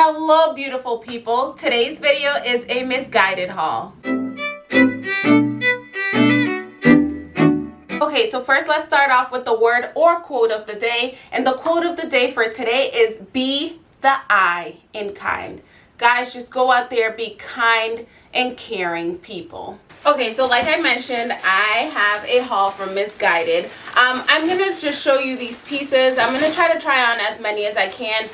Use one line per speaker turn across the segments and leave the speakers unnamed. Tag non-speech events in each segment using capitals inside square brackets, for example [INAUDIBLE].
Hello beautiful people. Today's video is a Missguided haul. Okay, so first let's start off with the word or quote of the day. And the quote of the day for today is be the I in kind. Guys, just go out there, be kind and caring people. Okay, so like I mentioned, I have a haul from Missguided. Um, I'm going to just show you these pieces. I'm going to try to try on as many as I can.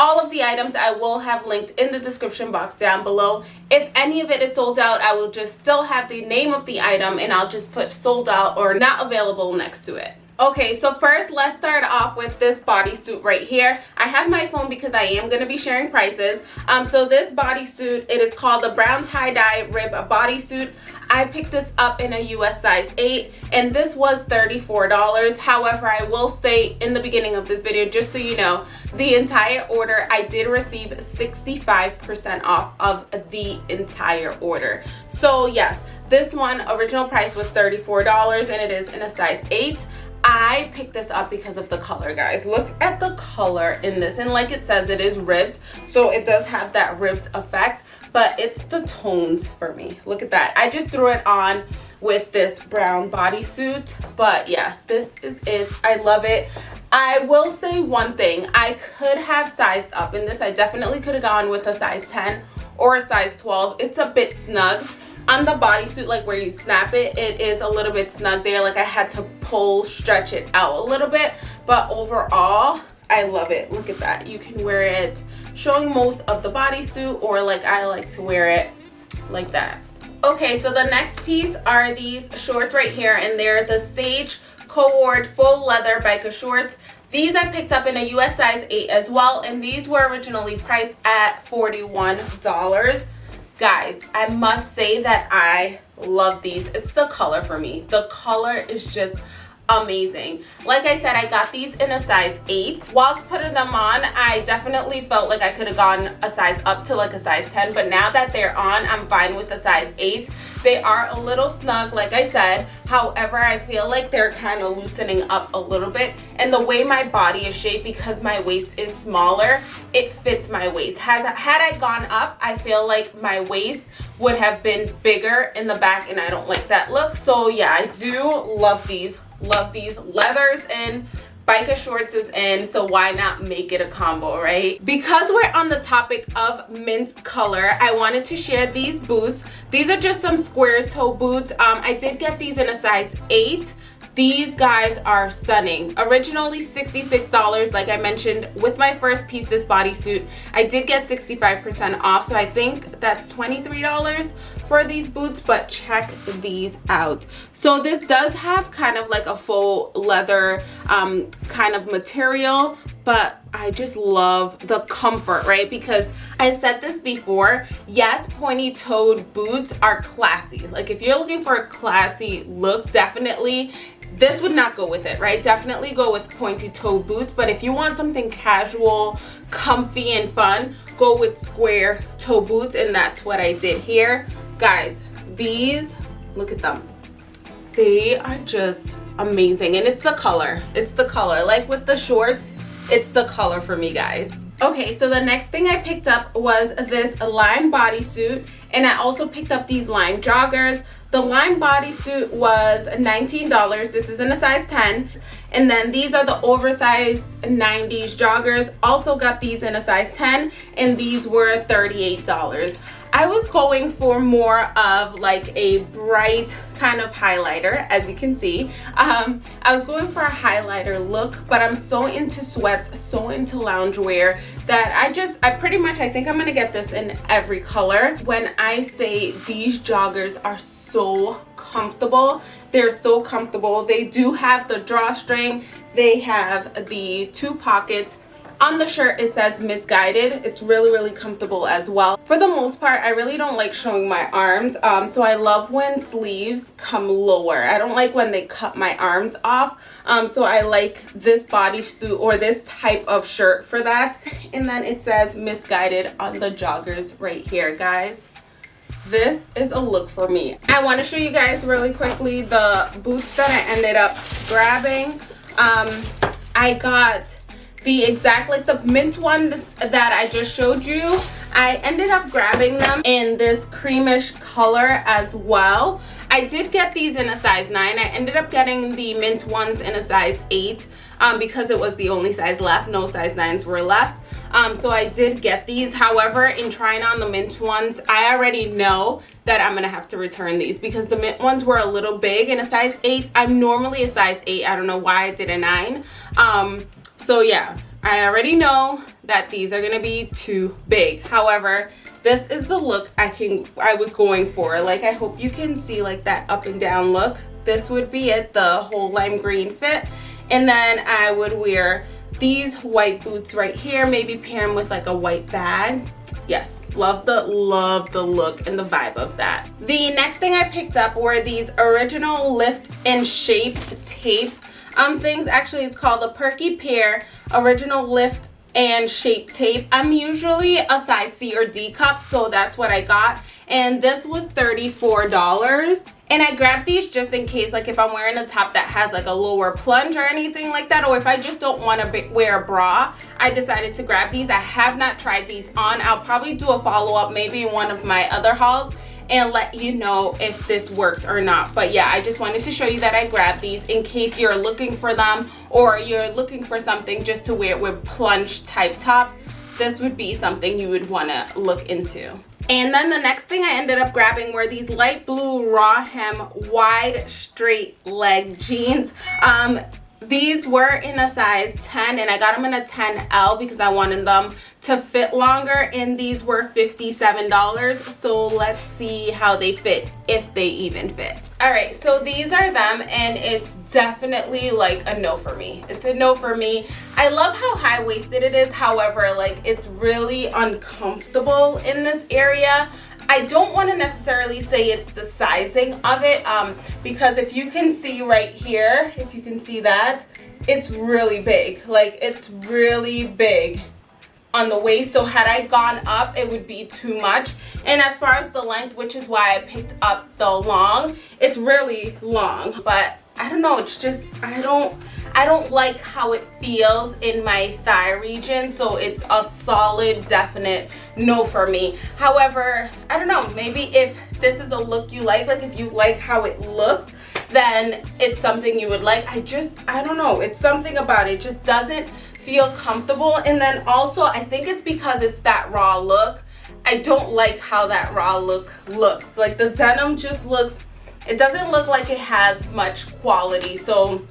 All of the items I will have linked in the description box down below. If any of it is sold out, I will just still have the name of the item and I'll just put sold out or not available next to it. Okay, so first let's start off with this bodysuit right here. I have my phone because I am going to be sharing prices. Um, so this bodysuit, it is called the brown tie-dye rib bodysuit. I picked this up in a US size 8 and this was $34. However, I will say in the beginning of this video, just so you know, the entire order, I did receive 65% off of the entire order. So yes, this one original price was $34 and it is in a size 8. I picked this up because of the color, guys. Look at the color in this. And like it says, it is ribbed. So it does have that ribbed effect. But it's the tones for me. Look at that. I just threw it on with this brown bodysuit. But yeah, this is it. I love it. I will say one thing. I could have sized up in this. I definitely could have gone with a size 10 or a size 12. It's a bit snug on the bodysuit like where you snap it it is a little bit snug there. Like i had to pull stretch it out a little bit but overall i love it. Look at that. You can wear it. Showing most of the bodysuit or like i like to wear it like that. Okay so the next piece are these shorts right here and they're the sage Coward full leather biker shorts. These I picked up in a US size 8 as well and these were originally priced at $41 guys i must say that i love these. It's the color for me. The color is just amazing. Like i said i got these in a size 8 whilst putting them on i definitely felt like i could have gone a size up to like a size 10 but now that they're on i'm fine with the size 8 they are a little snug like i said. However i feel like they're kind of loosening up a little bit. And the way my body is shaped because my waist is smaller it fits my waist. Has had i gone up i feel like my waist would have been bigger in the back and i don't like that look. So yeah i do love these love these leathers and biker shorts is in so why not make it a combo right? Because we're on the topic of mint color i wanted to share these boots. These are just some square toe boots. Um i did get these in a size 8 these guys are stunning originally 66 dollars like i mentioned with my first piece this bodysuit i did get 65 percent off so i think that's 23 dollars for these boots but check these out so this does have kind of like a faux leather um, kind of material but I just love the comfort, right? Because I said this before, yes, pointy-toed boots are classy. Like if you're looking for a classy look, definitely this would not go with it right? Definitely go with pointy toe boots but if you want something casual comfy and fun go with square toe boots and that's what i did here. Guys these look at them. They are just amazing and it's the color. It's the color. Like with the shorts it's the color for me guys okay so the next thing i picked up was this lime bodysuit and i also picked up these lime joggers the lime bodysuit was $19. This is in a size 10. And then these are the oversized 90s joggers. Also got these in a size 10 and these were $38. I was going for more of like a bright kind of highlighter as you can see. Um, I was going for a highlighter look but I'm so into sweats so into loungewear that I just I pretty much I think I'm gonna get this in every color. When I say these joggers are so comfortable they're so comfortable. They do have the drawstring. They have the two pockets on the shirt it says Missguided. it's really really comfortable as well. For the most part i really don't like showing my arms um, so i love when sleeves come lower. I don't like when they cut my arms off um, so i like this bodysuit or this type of shirt for that. And then it says Missguided on the joggers right here guys. This is a look for me. I want to show you guys really quickly the boots that i ended up grabbing. Um, i got the exact like the mint one that I just showed you I ended up grabbing them in this creamish color as well. I did get these in a size 9 I ended up getting the mint ones in a size 8 um, because it was the only size left. No size 9s were left. Um, so I did get these. However in trying on the mint ones I already know that I'm gonna have to return these because the mint ones were a little big in a size 8 I'm normally a size 8 I don't know why I did a 9 um, so yeah I already know that these are gonna be too big. However this is the look I can I was going for. Like I hope you can see like that up and down look. This would be it the whole lime green fit. And then I would wear these white boots right here maybe pair them with like a white bag. Yes love the love the look and the vibe of that. The next thing i picked up were these original lift and shape tape um things actually it's called the perky pair original lift and shape tape i'm usually a size c or d cup so that's what i got and this was 34 dollars and I grabbed these just in case, like if I'm wearing a top that has like a lower plunge or anything like that, or if I just don't want to wear a bra, I decided to grab these. I have not tried these on. I'll probably do a follow-up maybe in one of my other hauls and let you know if this works or not. But yeah i just wanted to show you that i grabbed these in case you're looking for them or you're looking for something just to wear with plunge type tops. This would be something you would want to look into. And then the next thing I ended up grabbing were these light blue raw hem wide straight leg jeans. Um, these were in a size 10 and I got them in a 10L because I wanted them to fit longer and these were $57 so let's see how they fit if they even fit. All right so these are them and it's definitely like a no for me. It's a no for me. I love how high-waisted it is. However like it's really uncomfortable in this area. I don't want to necessarily say it's the sizing of it um, because if you can see right here, if you can see that, it's really big. Like it's really big on the waist so had I gone up it would be too much. And as far as the length which is why I picked up the long it's really long. But I don't know it's just I don't I don't like how it feels in my thigh region. So it's a solid definite no for me. However I don't know maybe if this is a look you like like if you like how it looks then it's something you would like. I just I don't know it's something about it, it just doesn't feel comfortable. And then also I think it's because it's that raw look. I don't like how that raw look looks. Like the denim just looks it doesn't look like it has much quality. So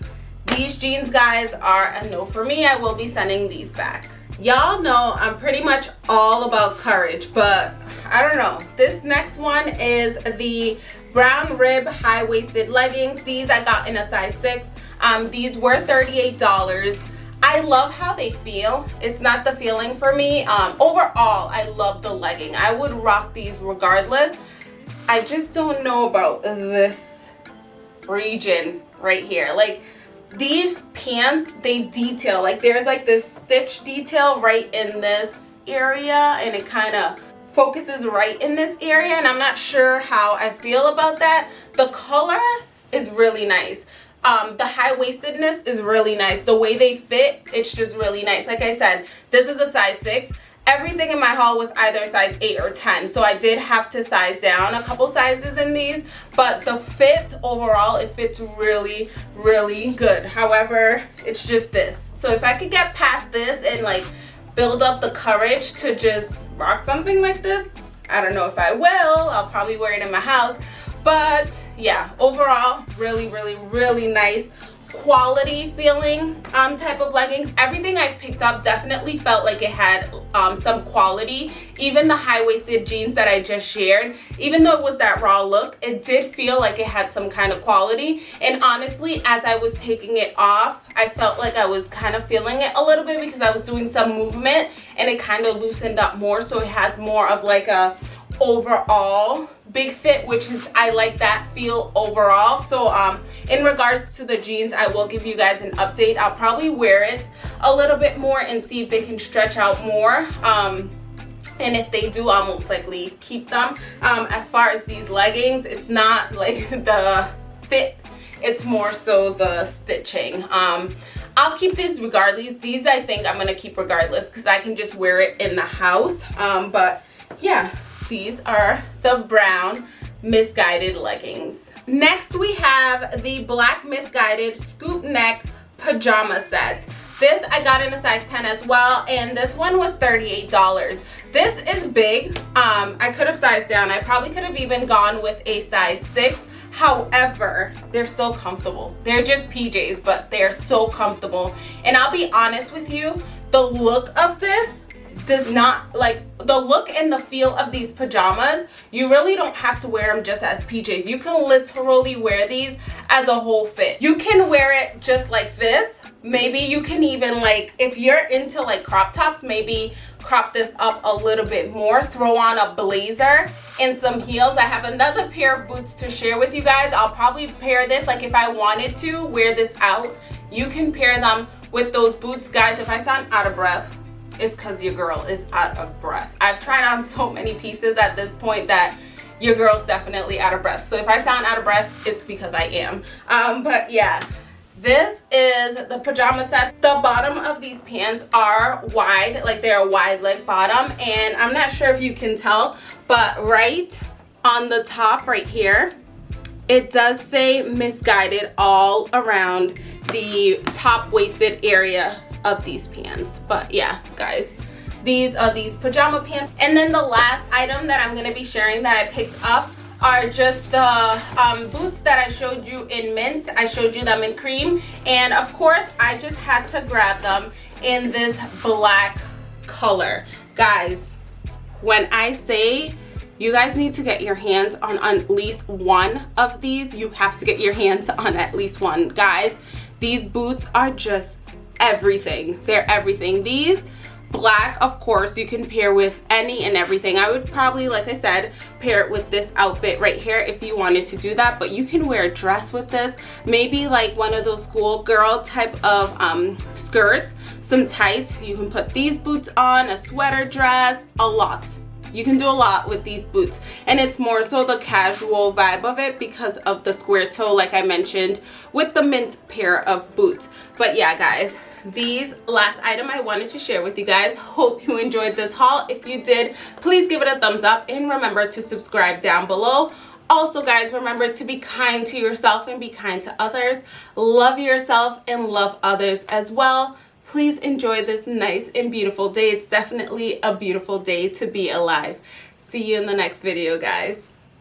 these jeans guys are a no for me. I will be sending these back. Y'all know I'm pretty much all about courage but I don't know. This next one is the brown rib high-waisted leggings. These I got in a size 6 um, these were $38 I love how they feel. It's not the feeling for me. Um, overall, I love the legging. I would rock these regardless. I just don't know about this region right here. Like these pants, they detail. Like there's like this stitch detail right in this area and it kind of focuses right in this area and I'm not sure how I feel about that. The color is really nice um, the high-waistedness is really nice. The way they fit it's just really nice. Like I said this is a size 6 everything in my haul was either size 8 or 10 so I did have to size down a couple sizes in these but the fit overall it fits really really good. However it's just this. So if I could get past this and like build up the courage to just rock something like this I don't know if I will. I'll probably wear it in my house but yeah overall really really really nice quality feeling um, type of leggings. Everything I picked up definitely felt like it had um, some quality. Even the high-waisted jeans that I just shared even though it was that raw look it did feel like it had some kind of quality. And honestly as I was taking it off I felt like I was kind of feeling it a little bit because I was doing some movement and it kind of loosened up more. So it has more of like a overall big fit which is i like that feel overall. So um in regards to the jeans i will give you guys an update. I'll probably wear it a little bit more and see if they can stretch out more um and if they do i'll most likely keep them. Um as far as these leggings it's not [LAUGHS] like the fit it's more so the stitching. Um i'll keep these regardless. These i think i'm gonna keep regardless because i can just wear it in the house. Um but yeah these are the brown Missguided leggings next we have the black Missguided scoop neck pajama set this I got in a size 10 as well, and this one was $38. This is big. Um, I could have sized down. I probably could have even gone with a size 6. However, they're still comfortable. They're just PJs, but they're so comfortable. And I'll be honest with you, the look of this does not like the look and the feel of these pajamas you really don't have to wear them just as pjs you can literally wear these as a whole fit. You can wear it just like this. Maybe you can even like if you're into like crop tops maybe crop this up a little bit more. Throw on a blazer and some heels. I have another pair of boots to share with you guys. I'll probably pair this like if i wanted to wear this out you can pair them with those boots guys. If i sound out of breath it's because your girl is out of breath i've tried on so many pieces at this point that your girl's definitely out of breath so if i sound out of breath it's because i am um but yeah this is the pajama set. The bottom of these pants are wide, like they're a wide leg bottom. And I'm not sure if you can tell, but right on the top right here, it does say Missguided all around the top waisted area of these pants. But yeah, guys, these are these pajama pants. And then the last item that I'm gonna be sharing that I picked up are just the um, boots that I showed you in mint. I showed you them in cream. And of course, I just had to grab them in this black color. Guys, when I say you guys need to get your hands on at least one of these, you have to get your hands on at least one. Guys, these boots are just everything. They're everything. These black of course you can pair with any and everything i would probably like i said pair it with this outfit right here if you wanted to do that but you can wear a dress with this maybe like one of those schoolgirl type of um, skirts some tights you can put these boots on a sweater dress a lot you can do a lot with these boots and it's more so the casual vibe of it because of the square toe like i mentioned with the mint pair of boots but yeah guys these last item I wanted to share with you guys. Hope you enjoyed this haul. If you did, please give it a thumbs up and remember to subscribe down below. Also, guys, remember to be kind to yourself and be kind to others. Love yourself and love others as well. Please enjoy this nice and beautiful day. It's definitely a beautiful day to be alive. See you in the next video, guys.